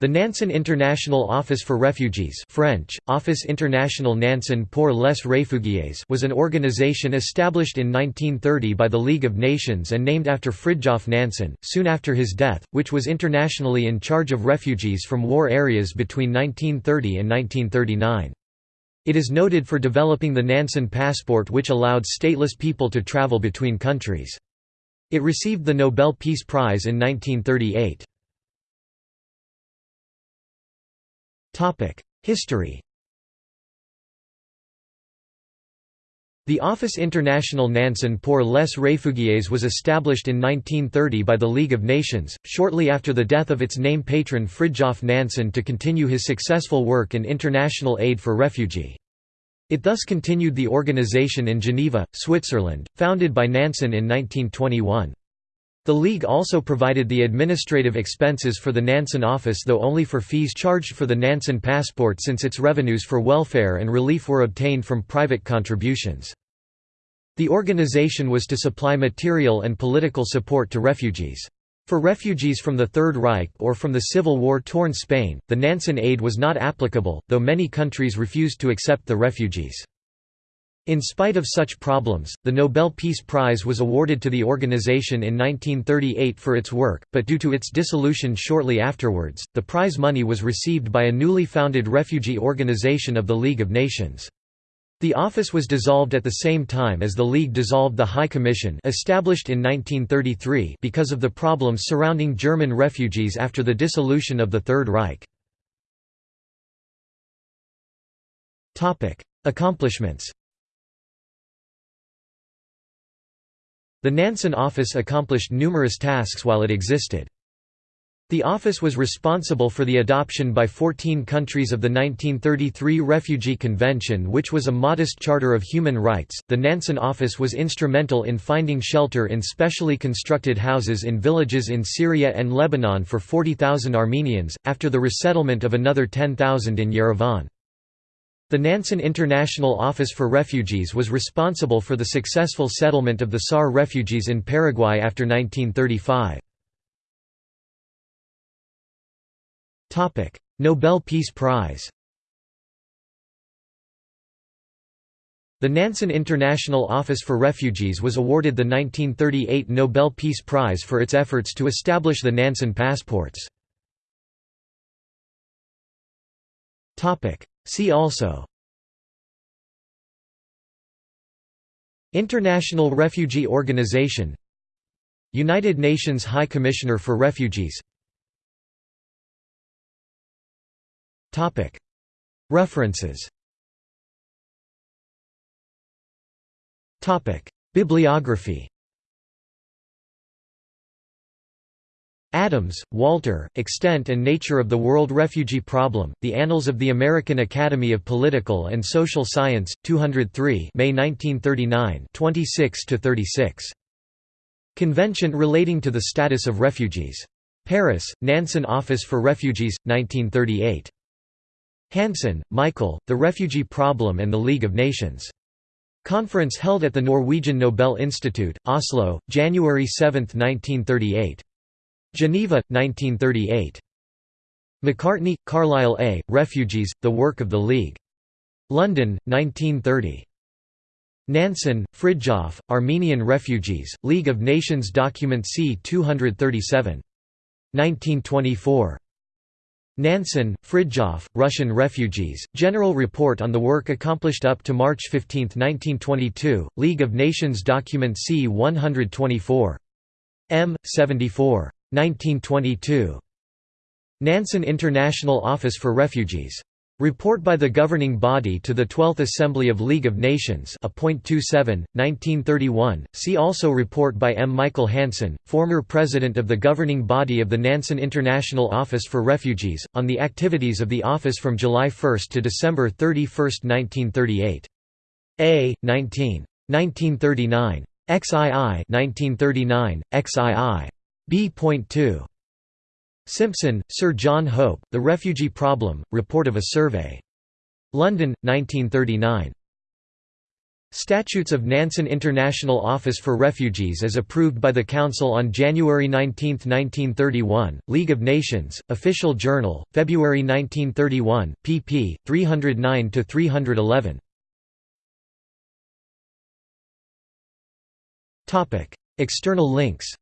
The Nansen International Office for Refugees French, Office International Nansen pour les Réfugiés was an organization established in 1930 by the League of Nations and named after Fridtjof Nansen, soon after his death, which was internationally in charge of refugees from war areas between 1930 and 1939. It is noted for developing the Nansen passport which allowed stateless people to travel between countries. It received the Nobel Peace Prize in 1938. History The Office International Nansen pour les Réfugiés was established in 1930 by the League of Nations, shortly after the death of its name patron Fridtjof Nansen to continue his successful work in international aid for refugee. It thus continued the organization in Geneva, Switzerland, founded by Nansen in 1921. The League also provided the administrative expenses for the Nansen office though only for fees charged for the Nansen passport since its revenues for welfare and relief were obtained from private contributions. The organization was to supply material and political support to refugees. For refugees from the Third Reich or from the civil war-torn Spain, the Nansen aid was not applicable, though many countries refused to accept the refugees. In spite of such problems, the Nobel Peace Prize was awarded to the organization in 1938 for its work, but due to its dissolution shortly afterwards, the prize money was received by a newly founded refugee organization of the League of Nations. The office was dissolved at the same time as the League dissolved the High Commission established in 1933 because of the problems surrounding German refugees after the dissolution of the Third Reich. Accomplishments The Nansen office accomplished numerous tasks while it existed. The office was responsible for the adoption by 14 countries of the 1933 Refugee Convention, which was a modest charter of human rights. The Nansen office was instrumental in finding shelter in specially constructed houses in villages in Syria and Lebanon for 40,000 Armenians, after the resettlement of another 10,000 in Yerevan. The Nansen International Office for Refugees was responsible for the successful settlement of the Saar refugees in Paraguay after 1935. Nobel Peace Prize The Nansen International Office for Refugees was awarded the 1938 Nobel Peace Prize for its efforts to establish the Nansen passports. See also. International Refugee Organization. United Nations High Commissioner for Refugees. References. Bibliography Adams, Walter, Extent and Nature of the World Refugee Problem, The Annals of the American Academy of Political and Social Science, 203 May 1939 26–36. Convention relating to the status of refugees. Paris, Nansen Office for Refugees, 1938. Hansson, Michael, The Refugee Problem and the League of Nations. Conference held at the Norwegian Nobel Institute, Oslo, January 7, 1938. Geneva, 1938. Macartney, Carlile A., Refugees, The Work of the League. London, 1930. Nansen, Fridtjof, Armenian Refugees, League of Nations Document C-237. 1924. Nansen, Fridtjof, Russian Refugees, General Report on the Work Accomplished up to March 15, 1922, League of Nations Document C-124. M. 74. 1922. Nansen International Office for Refugees. Report by the governing body to the 12th Assembly of League of Nations a 1931. See also report by M. Michael Hansson, former president of the governing body of the Nansen International Office for Refugees, on the activities of the office from July 1 to December 31, 1938. A. 19. 1939. XII 1939, XII. B.2. Simpson, Sir John Hope, The Refugee Problem, Report of a Survey. London, 1939. Statutes of Nansen International Office for Refugees as approved by the Council on January 19, 1931, League of Nations, Official Journal, February 1931, pp. 309–311. External links